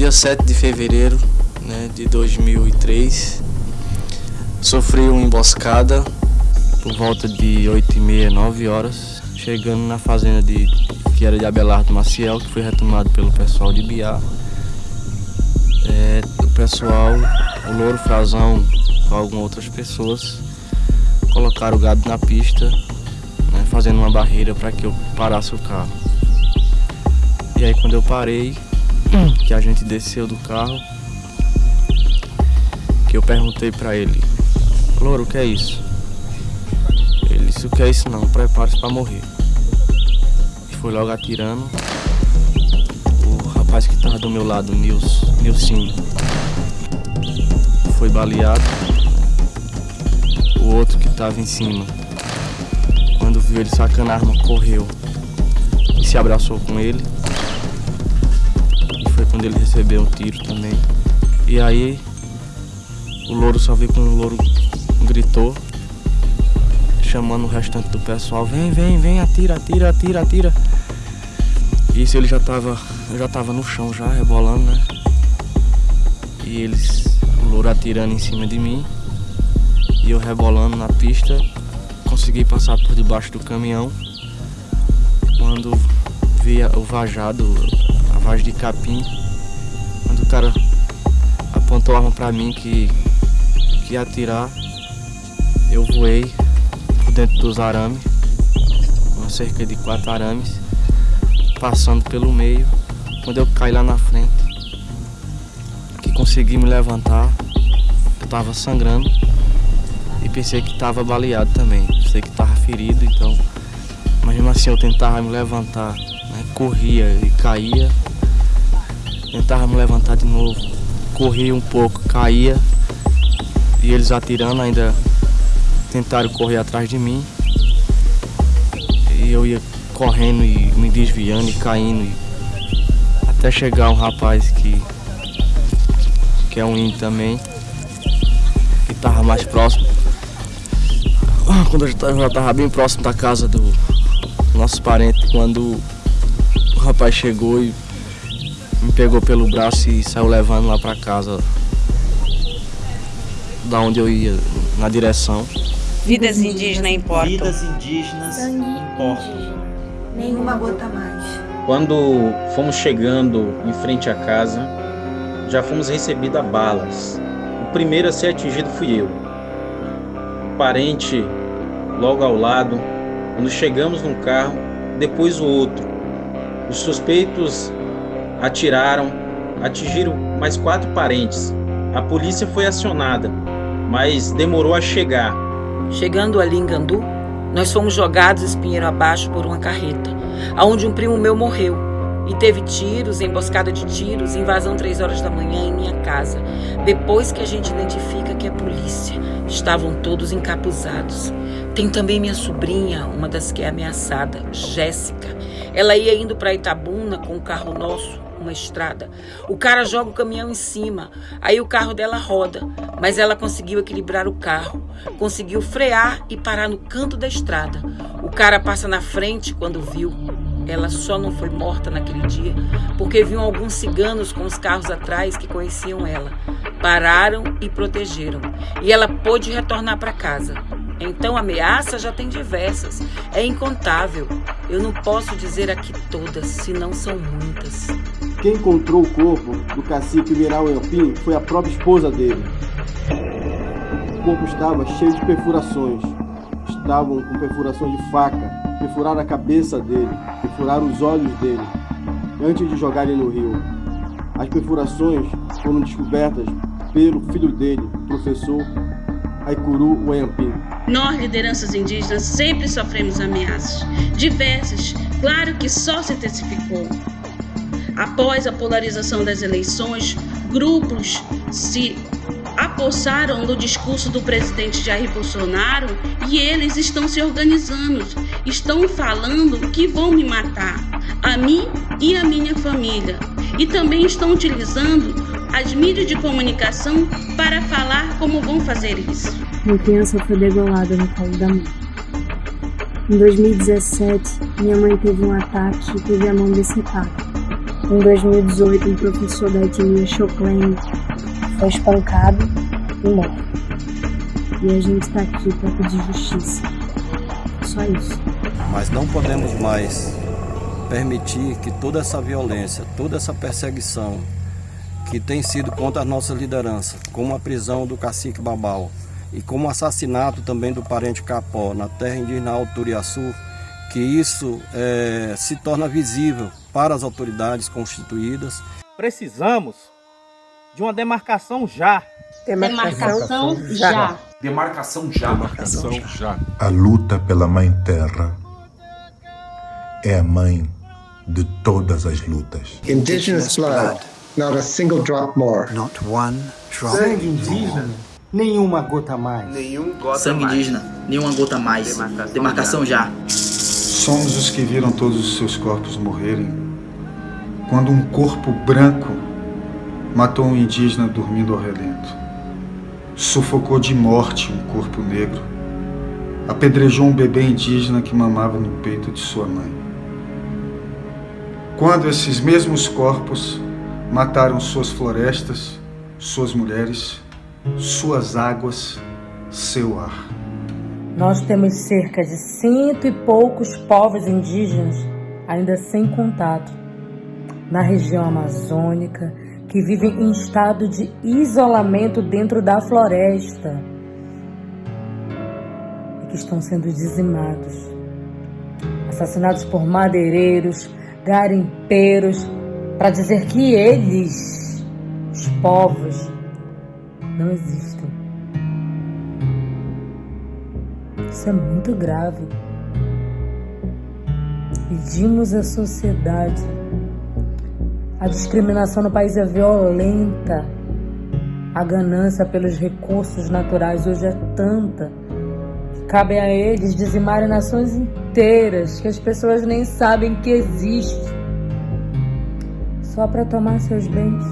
dia 7 de fevereiro né, de 2003, sofri uma emboscada por volta de 8 e meia, 9 horas, chegando na fazenda de, que era de Abelardo Maciel, que foi retomado pelo pessoal de Biá. É, o pessoal, o Louro Frazão, com algumas outras pessoas, colocaram o gado na pista, né, fazendo uma barreira para que eu parasse o carro. E aí quando eu parei, que a gente desceu do carro, que eu perguntei para ele, Louro, o que é isso? Ele disse, o que é isso não, prepare-se para morrer. E foi logo atirando. O rapaz que estava do meu lado, Nils, Nilcinho, foi baleado. O outro que estava em cima, quando viu ele sacando a arma, correu e se abraçou com ele quando ele recebeu um tiro também. E aí o louro só viu quando o louro gritou, chamando o restante do pessoal, vem, vem, vem, atira, atira, atira, atira. Isso ele já tava, já tava no chão já, rebolando, né? E eles, o louro atirando em cima de mim. E eu rebolando na pista, consegui passar por debaixo do caminhão. Quando vi o vajado, a vagem de capim, o cara apontou a arma pra mim que, que ia atirar, eu voei por dentro dos arames, uma cerca de quatro arames, passando pelo meio. Quando eu caí lá na frente, que consegui me levantar, eu tava sangrando e pensei que tava baleado também. Pensei que tava ferido, então. Mas mesmo assim eu tentava me levantar, né? corria e caía Tentava me levantar de novo. Corria um pouco, caía. E eles atirando ainda tentaram correr atrás de mim. E eu ia correndo e me desviando e caindo. E até chegar um rapaz que, que é um índio também. Que tava mais próximo. Quando eu já tava bem próximo da casa do nosso parente, quando o rapaz chegou e me pegou pelo braço e saiu levando lá para casa, da onde eu ia, na direção. Vidas indígenas importam. Vidas indígenas importam. Nenhuma gota mais. Quando fomos chegando em frente à casa, já fomos recebidos a balas. O primeiro a ser atingido fui eu. O parente logo ao lado. Quando chegamos no carro, depois o outro. Os suspeitos atiraram, atingiram mais quatro parentes. A polícia foi acionada, mas demorou a chegar. Chegando ali em Gandu, nós fomos jogados espinheiro abaixo por uma carreta, aonde um primo meu morreu. E teve tiros, emboscada de tiros, invasão três horas da manhã em minha casa. Depois que a gente identifica que é polícia, estavam todos encapuzados. Tem também minha sobrinha, uma das que é ameaçada, Jéssica. Ela ia indo para Itabuna com o carro nosso uma estrada. O cara joga o caminhão em cima, aí o carro dela roda, mas ela conseguiu equilibrar o carro, conseguiu frear e parar no canto da estrada. O cara passa na frente quando viu. Ela só não foi morta naquele dia porque viu alguns ciganos com os carros atrás que conheciam ela. Pararam e protegeram. E ela pôde retornar para casa. Então, ameaça já tem diversas. É incontável. Eu não posso dizer aqui todas, senão são muitas. Quem encontrou o corpo do cacique Viral Elpim foi a própria esposa dele. O corpo estava cheio de perfurações. Estavam com perfurações de faca. Perfuraram a cabeça dele, perfuraram os olhos dele, antes de jogarem no rio. As perfurações foram descobertas pelo filho dele, professor Aikuru Wayampim. Nós, lideranças indígenas, sempre sofremos ameaças. Diversas, claro que só se intensificou. Após a polarização das eleições, grupos se apossaram no discurso do presidente Jair Bolsonaro e eles estão se organizando, estão falando que vão me matar, a mim e a minha família. E também estão utilizando as mídias de comunicação para falar como vão fazer isso. Uma criança foi degolada no colo da mãe. Em 2017, minha mãe teve um ataque e teve a mão decepada. Em 2018, um professor da etnia Choclen foi espancado e morto. E a gente está aqui para pedir justiça. Só isso. Mas não podemos mais permitir que toda essa violência, toda essa perseguição que tem sido contra as nossas lideranças, como a prisão do cacique Babal e como o assassinato também do parente Capó na terra indígena Alturiaçu, que isso é, se torna visível para as autoridades constituídas. Precisamos de uma demarcação já. Demarcação, já. Demarcação já. Demarcação já. A luta pela Mãe Terra é a mãe de todas as lutas. Indigenous blood, not a single drop more. Not one drop Sangue indígena, nenhuma gota mais. Nenhum gota Sangue mais. indígena, nenhuma gota mais. Demarcação, Demarcação já. já. Somos os que viram todos os seus corpos morrerem quando um corpo branco matou um indígena dormindo ao relento. Sufocou de morte um corpo negro. Apedrejou um bebê indígena que mamava no peito de sua mãe. Quando esses mesmos corpos mataram suas florestas, suas mulheres, suas águas, seu ar. Nós temos cerca de cento e poucos povos indígenas ainda sem contato na região amazônica que vivem em estado de isolamento dentro da floresta e que estão sendo dizimados, assassinados por madeireiros, garimpeiros, para dizer que eles, os povos, não existem. Isso é muito grave. Pedimos à sociedade. A discriminação no país é violenta. A ganância pelos recursos naturais hoje é tanta cabe a eles dizimarem nações inteiras que as pessoas nem sabem que existe só para tomar seus bens.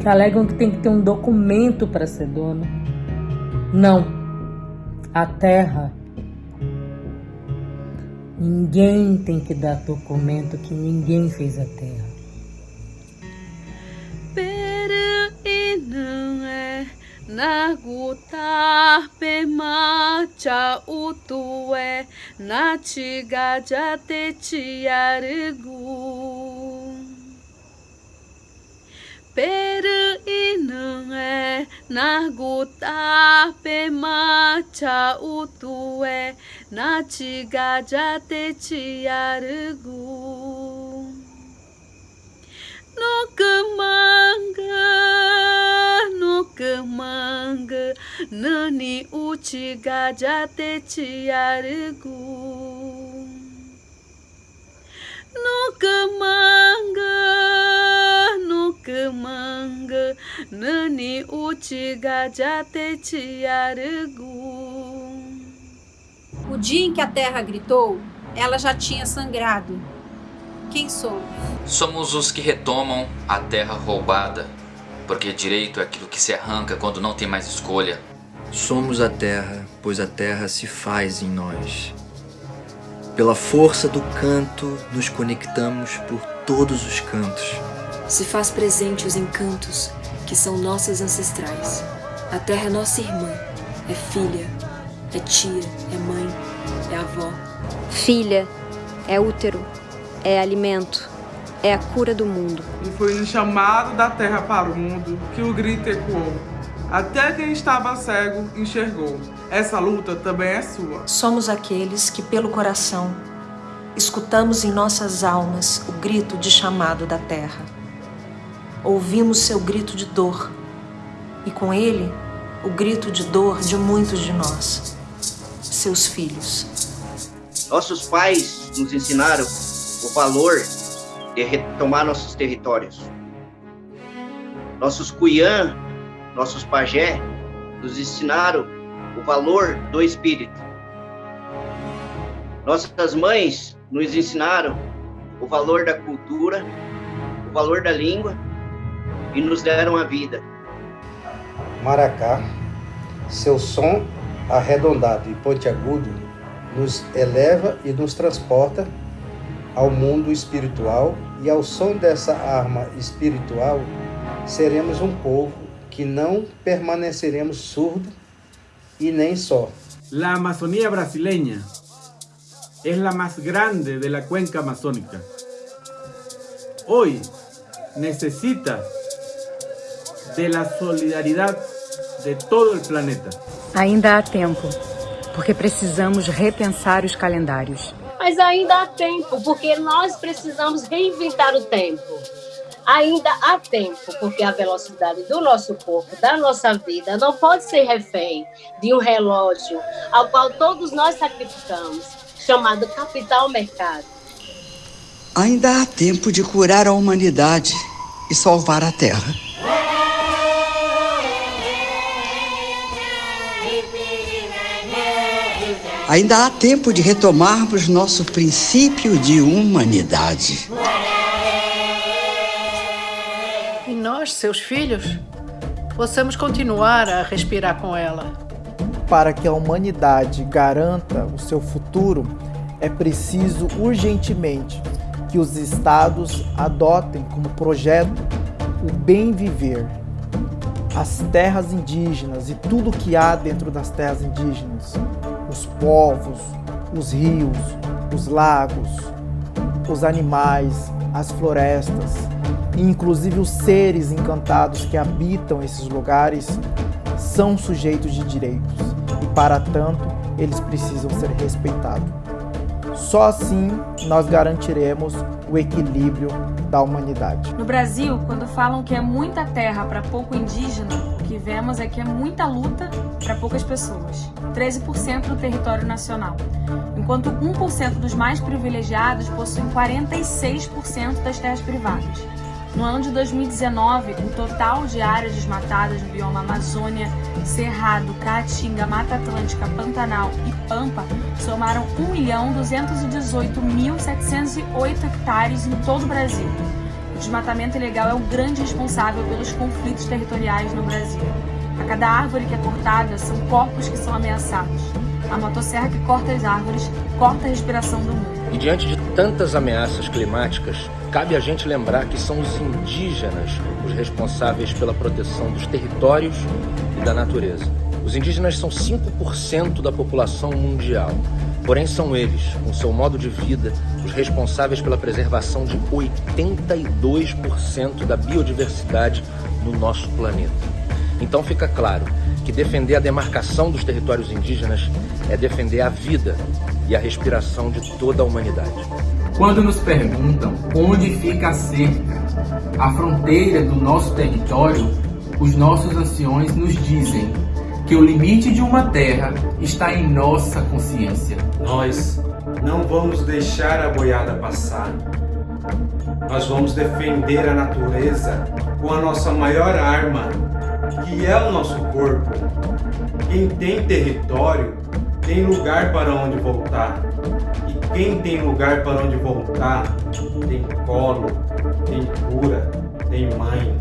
Que alegam que tem que ter um documento para ser dono. Não. A terra. Ninguém tem que dar documento que ninguém fez a terra. Pero e não é na guta pemacha utue na chiga jate chiargu. Pero e não é na guta pemacha utue na chiga jate chiargu. No manga, no manga, nani uchiga jate chiargu. No manga, nani uchiga jate chiargu. O dia em que a terra gritou, ela já tinha sangrado. Quem sou? Somos os que retomam a terra roubada, porque direito é aquilo que se arranca quando não tem mais escolha. Somos a terra, pois a terra se faz em nós. Pela força do canto, nos conectamos por todos os cantos. Se faz presente os encantos que são nossas ancestrais. A terra é nossa irmã, é filha, é tia, é mãe, é avó. Filha, é útero, é alimento, é a cura do mundo. E foi no chamado da terra para o mundo que o grito ecoou. Até quem estava cego enxergou. Essa luta também é sua. Somos aqueles que, pelo coração, escutamos em nossas almas o grito de chamado da terra. Ouvimos seu grito de dor e, com ele, o grito de dor de muitos de nós, seus filhos. Nossos pais nos ensinaram o valor de retomar nossos territórios. Nossos cuiã, nossos pajé, nos ensinaram o valor do espírito. Nossas mães nos ensinaram o valor da cultura, o valor da língua e nos deram a vida. Maracá, seu som arredondado e pontiagudo nos eleva e nos transporta ao mundo espiritual e ao som dessa arma espiritual seremos um povo que não permaneceremos surdo y nem só. La Amazonía brasileña es la más grande de la cuenca amazónica. Hoy necesita de la solidaridad de todo el planeta. Ainda há tempo, porque precisamos repensar os calendários. Mas ainda há tempo, porque nós precisamos reinventar o tempo. Ainda há tempo, porque a velocidade do nosso corpo, da nossa vida, não pode ser refém de um relógio ao qual todos nós sacrificamos, chamado capital mercado. Ainda há tempo de curar a humanidade e salvar a Terra. Ainda há tempo de retomarmos nosso princípio de humanidade. E nós, seus filhos, possamos continuar a respirar com ela. Para que a humanidade garanta o seu futuro, é preciso urgentemente que os estados adotem como projeto o bem viver. As terras indígenas e tudo que há dentro das terras indígenas, os povos, os rios, os lagos, os animais, as florestas, e inclusive os seres encantados que habitam esses lugares, são sujeitos de direitos e, para tanto, eles precisam ser respeitados. Só assim nós garantiremos o equilíbrio da humanidade. No Brasil, quando falam que é muita terra para pouco indígena, o que vemos é que é muita luta para poucas pessoas. 13% do território nacional, enquanto 1% dos mais privilegiados possuem 46% das terras privadas. No ano de 2019, o total de áreas desmatadas no bioma Amazônia, Cerrado, Caatinga, Mata Atlântica, Pantanal e Pampa somaram 1.218.708 hectares em todo o Brasil. O desmatamento ilegal é o grande responsável pelos conflitos territoriais no Brasil. A cada árvore que é cortada, são corpos que são ameaçados. A motosserra que corta as árvores corta a respiração do mundo. E diante de tantas ameaças climáticas, cabe a gente lembrar que são os indígenas os responsáveis pela proteção dos territórios e da natureza. Os indígenas são 5% da população mundial, porém são eles, com seu modo de vida, os responsáveis pela preservação de 82% da biodiversidade no nosso planeta. Então fica claro que defender a demarcação dos territórios indígenas é defender a vida e a respiração de toda a humanidade. Quando nos perguntam onde fica a cerca, a fronteira do nosso território, os nossos anciões nos dizem que o limite de uma terra está em nossa consciência. Nós não vamos deixar a boiada passar. Nós vamos defender a natureza com a nossa maior arma, que é o nosso corpo. Quem tem território tem lugar para onde voltar. Quem tem lugar para onde voltar, tem colo, tem cura, tem mãe.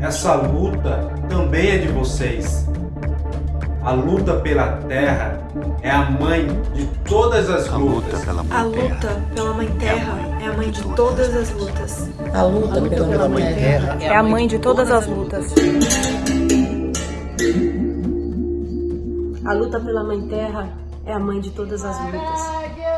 Essa luta também é de vocês. A luta pela terra é a mãe de todas as lutas. A luta pela mãe terra é a mãe de todas as lutas. A luta pela mãe terra é a mãe de todas as lutas. A luta pela mãe terra é a mãe de todas as lutas.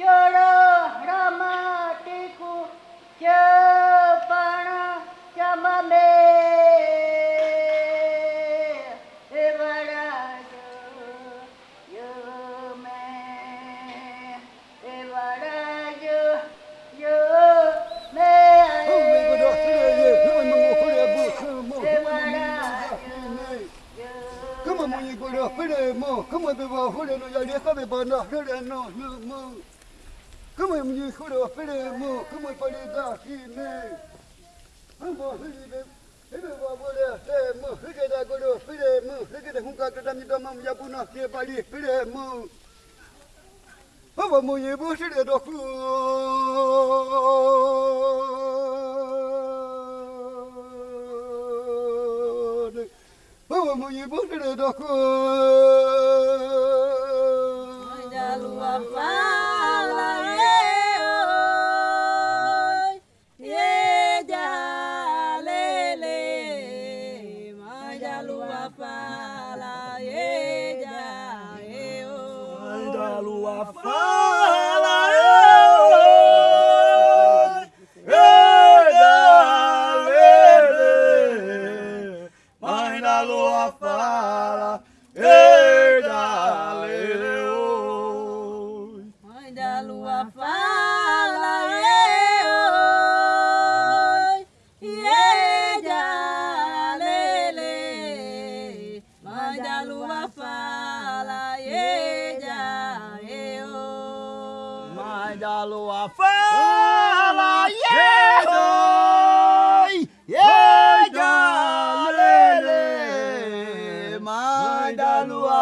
¡Quiero! ¡Rama! tata mi dama mu yabu na se bali pire mu. Baba mu ye bo se de doku. Baba mu ye bo se de doku. Majalu apa?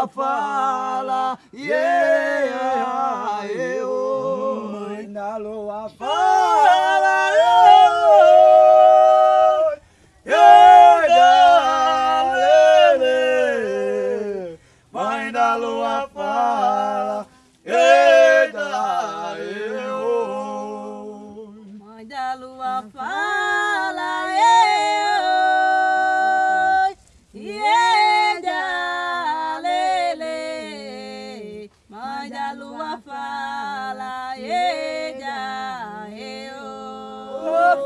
fala, yeah, yeah, yeah, oh. Mãe da lua fala,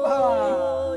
아빠.